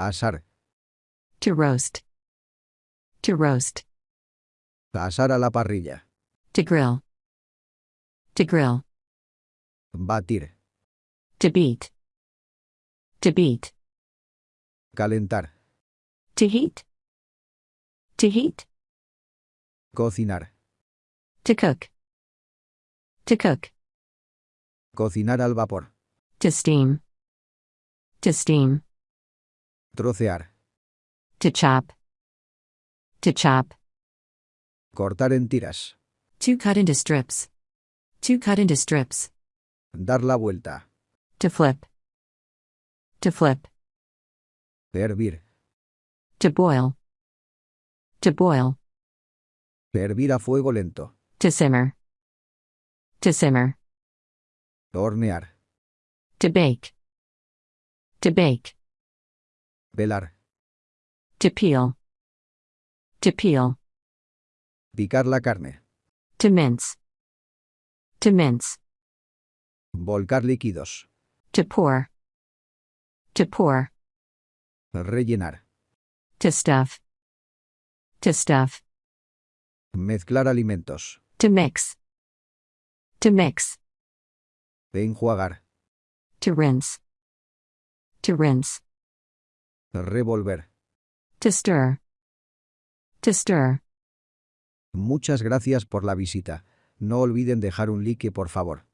Asar. To roast. To roast. Asar a la parrilla. To grill. To grill. Batir. To beat. To beat. Calentar. To heat. To heat. Cocinar. To cook. To cook. Cocinar al vapor. To steam. To steam. Trocear. To chop. To chop. Cortar en tiras. To cut into strips. To cut into strips. Dar la vuelta. To flip. To flip. Hervir. To boil. To boil. Hervir a fuego lento. To simmer. To simmer. Hornear. To bake. To bake. Pelar. To peel. To peel. Picar la carne. To mince. To mince. Volcar líquidos. To pour. To pour. Rellenar. To stuff. To stuff. Mezclar alimentos. To mix. To mix. Enjuagar. To rinse. To rinse. Revolver. To stir. To stir. Muchas gracias por la visita. No olviden dejar un like por favor.